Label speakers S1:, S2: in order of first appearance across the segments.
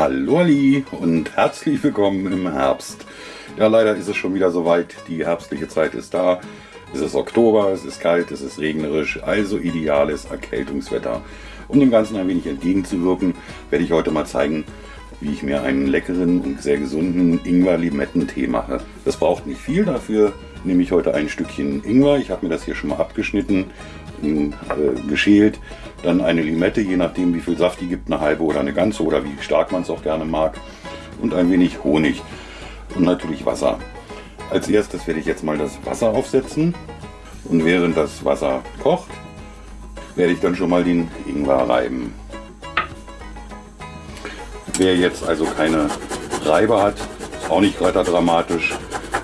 S1: Hallo Ali und herzlich willkommen im Herbst. Ja, leider ist es schon wieder soweit. Die herbstliche Zeit ist da. Es ist Oktober, es ist kalt, es ist regnerisch, also ideales Erkältungswetter. Um dem Ganzen ein wenig entgegenzuwirken, werde ich heute mal zeigen, wie ich mir einen leckeren und sehr gesunden Ingwer-Limettentee mache. Das braucht nicht viel, dafür nehme ich heute ein Stückchen Ingwer. Ich habe mir das hier schon mal abgeschnitten äh, geschält. Dann eine Limette, je nachdem wie viel Saft die gibt, eine halbe oder eine ganze oder wie stark man es auch gerne mag. Und ein wenig Honig und natürlich Wasser. Als erstes werde ich jetzt mal das Wasser aufsetzen und während das Wasser kocht, werde ich dann schon mal den Ingwer reiben. Wer jetzt also keine Reibe hat, ist auch nicht weiter dramatisch.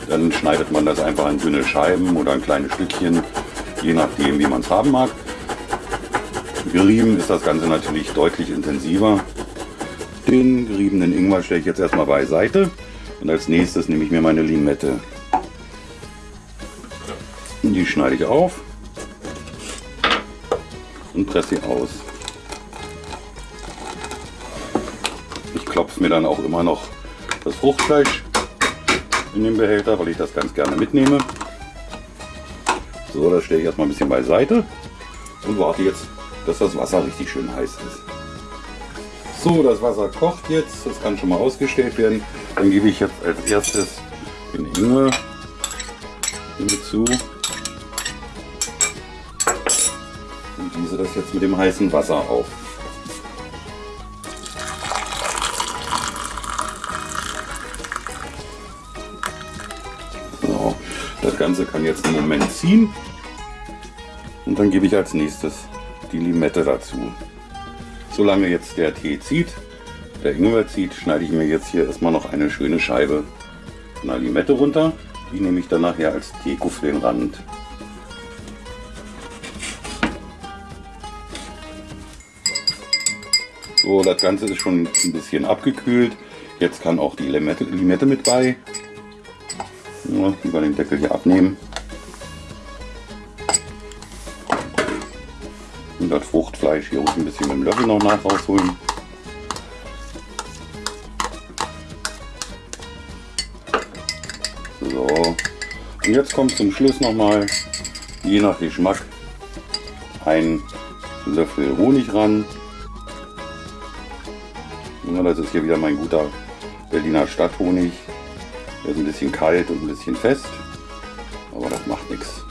S1: Dann schneidet man das einfach in dünne Scheiben oder in kleine Stückchen, je nachdem wie man es haben mag. Gerieben ist das Ganze natürlich deutlich intensiver. Den geriebenen Ingwer stelle ich jetzt erstmal beiseite und als nächstes nehme ich mir meine Limette. Die schneide ich auf und presse sie aus. Klopfe mir dann auch immer noch das Fruchtfleisch in den Behälter, weil ich das ganz gerne mitnehme. So, das stelle ich erstmal ein bisschen beiseite und warte jetzt, dass das Wasser richtig schön heiß ist. So, das Wasser kocht jetzt, das kann schon mal ausgestellt werden. Dann gebe ich jetzt als erstes den Ingwer hinzu und gieße das jetzt mit dem heißen Wasser auf. Das Ganze kann jetzt einen Moment ziehen und dann gebe ich als nächstes die Limette dazu. Solange jetzt der Tee zieht, der Ingwer zieht, schneide ich mir jetzt hier erstmal noch eine schöne Scheibe von der Limette runter. Die nehme ich dann nachher als Deko für den Rand. So, das Ganze ist schon ein bisschen abgekühlt. Jetzt kann auch die Limette, Limette mit bei. Ja, über den Deckel hier abnehmen. Und das Fruchtfleisch hier ruhig ein bisschen mit dem Löffel noch nach rausholen. So. Und jetzt kommt zum Schluss nochmal, je nach Geschmack, ein Löffel Honig ran. Ja, das ist hier wieder mein guter Berliner Stadthonig. Der ist ein bisschen kalt und ein bisschen fest, aber das macht nichts.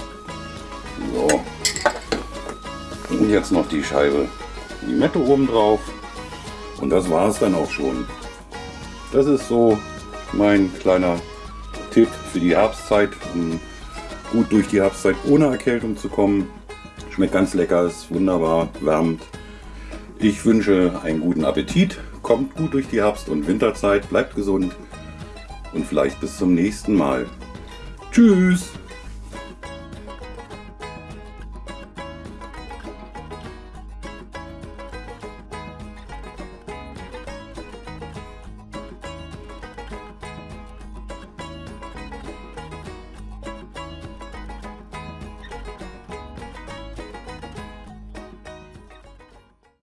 S1: So. Und jetzt noch die Scheibe Limette oben drauf. Und das war es dann auch schon. Das ist so mein kleiner Tipp für die Herbstzeit, um gut durch die Herbstzeit ohne Erkältung zu kommen. Schmeckt ganz lecker, ist wunderbar, wärmt. Ich wünsche einen guten Appetit, kommt gut durch die Herbst- und Winterzeit, bleibt gesund und vielleicht bis zum nächsten Mal. Tschüss!